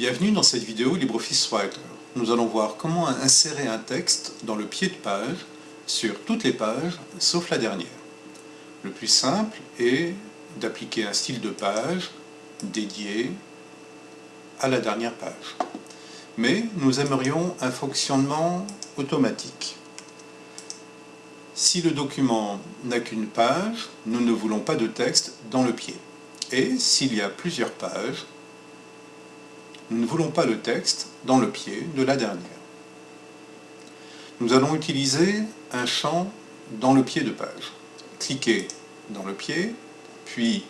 Bienvenue dans cette vidéo LibreOffice Writer. Nous allons voir comment insérer un texte dans le pied de page sur toutes les pages sauf la dernière. Le plus simple est d'appliquer un style de page dédié à la dernière page. Mais nous aimerions un fonctionnement automatique. Si le document n'a qu'une page, nous ne voulons pas de texte dans le pied. Et s'il y a plusieurs pages, nous ne voulons pas le texte dans le pied de la dernière. Nous allons utiliser un champ dans le pied de page. Cliquez dans le pied, puis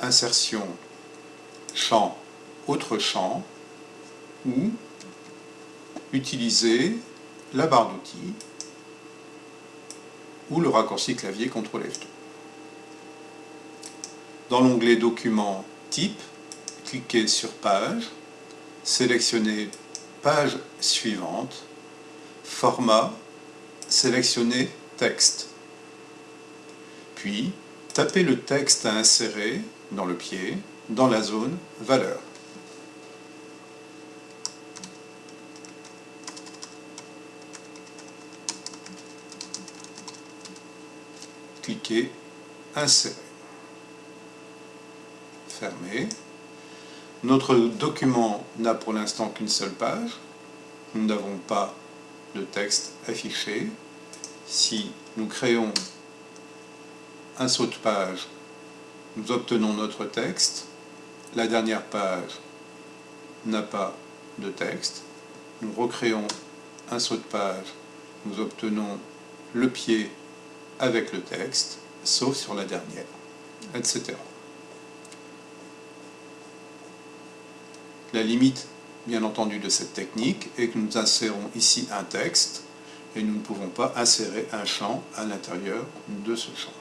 insertion, champ, autre champ, ou utiliser la barre d'outils ou le raccourci clavier CTRL F2. Dans l'onglet Documents Type, cliquez sur Page, sélectionnez Page suivante, Format, sélectionnez Texte. Puis, tapez le texte à insérer dans le pied, dans la zone Valeur. cliquez Insérer. Fermez. Notre document n'a pour l'instant qu'une seule page. Nous n'avons pas de texte affiché. Si nous créons un saut de page, nous obtenons notre texte. La dernière page n'a pas de texte. Nous recréons un saut de page. Nous obtenons le pied avec le texte, sauf sur la dernière, etc. La limite, bien entendu, de cette technique est que nous insérons ici un texte et nous ne pouvons pas insérer un champ à l'intérieur de ce champ.